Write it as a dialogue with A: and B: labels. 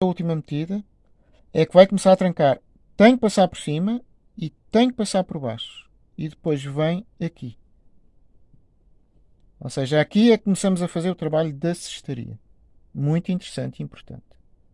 A: a última metida é que vai começar a trancar. Tem que passar por cima e tem que passar por baixo. E depois vem aqui. Ou seja, aqui é que começamos a fazer o trabalho da cestaria. Muito interessante e importante.